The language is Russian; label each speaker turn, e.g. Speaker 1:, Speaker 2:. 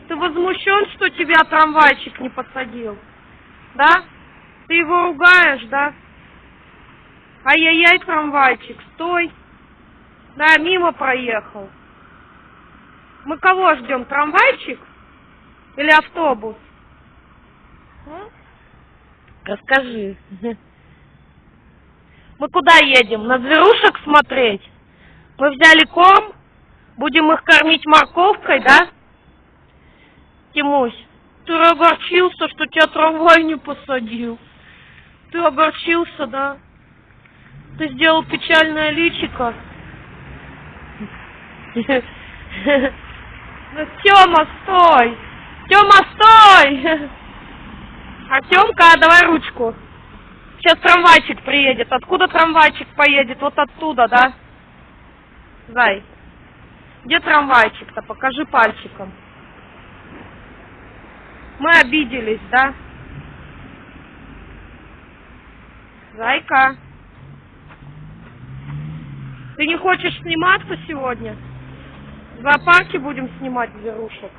Speaker 1: Ты возмущен, что тебя трамвайчик не посадил? Да? Ты его ругаешь, да? Ай-яй-яй, трамвайчик, стой. Да, мимо проехал. Мы кого ждем, трамвайчик или автобус? Расскажи. Мы куда едем? На зверушек смотреть? Мы взяли корм, будем их кормить морковкой, да? Тимусь, ты огорчился, что тебя трамвай не посадил. Ты огорчился, да? Ты сделал печальное личико. Ну, Тёма, стой! Тёма, стой! Артемка, давай ручку. Сейчас трамвайчик приедет. Откуда трамвайчик поедет? Вот оттуда, да? Зай. Где трамвайчик-то? Покажи пальчиком. Мы обиделись, да? Зайка. Ты не хочешь сниматься сегодня? В зоопарке будем снимать зверушек.